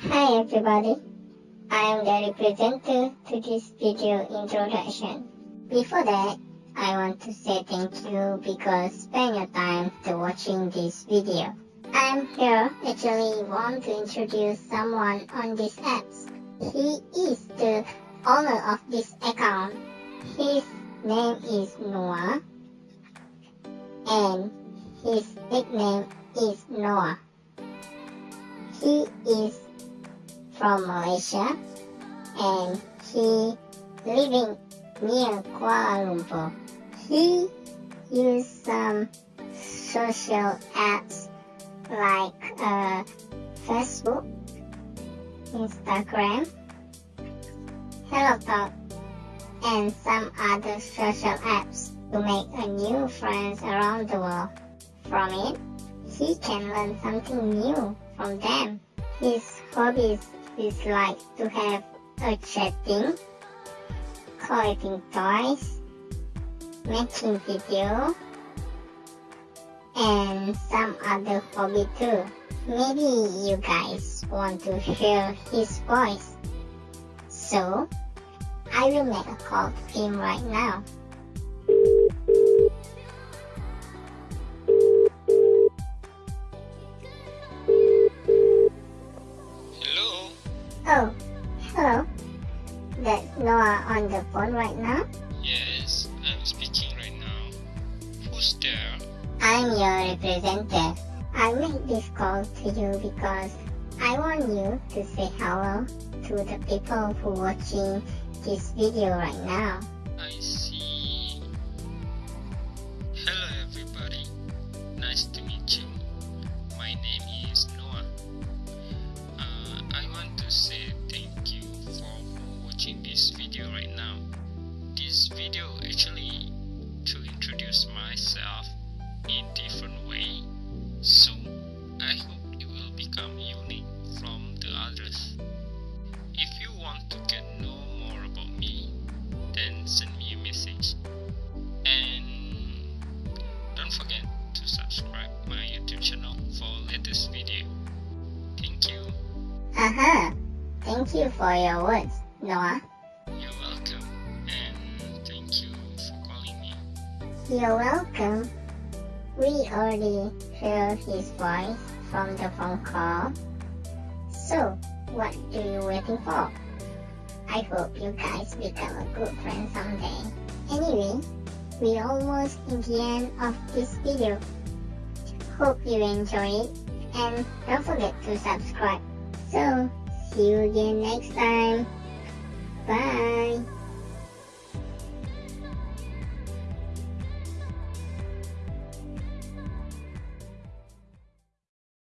Hi everybody, I am the presenter to this video introduction. Before that, I want to say thank you because spend your time to watching this video. I'm here actually want to introduce someone on this apps. He is the owner of this account. His name is Noah and his nickname is Noah. He is from Malaysia and he living near Kuala Lumpur. He used some social apps like uh, Facebook, Instagram, HelloTalk, and some other social apps to make a new friends around the world. From it, he can learn something new from them. His hobbies is like to have a chatting, collecting toys, making video, and some other hobby too. Maybe you guys want to hear his voice. So, I will make a call to him right now. That's Noah on the phone right now. Yes, I'm speaking right now. Who's there? I'm your representative. I make this call to you because I want you to say hello to the people who watching this video right now. I see. Thank you for your words, Noah. You're welcome. And thank you for calling me. You're welcome. We already heard his voice from the phone call. So, what are you waiting for? I hope you guys become a good friend someday. Anyway, we almost in the end of this video. Hope you enjoy it and don't forget to subscribe. So, see you again next time. Bye.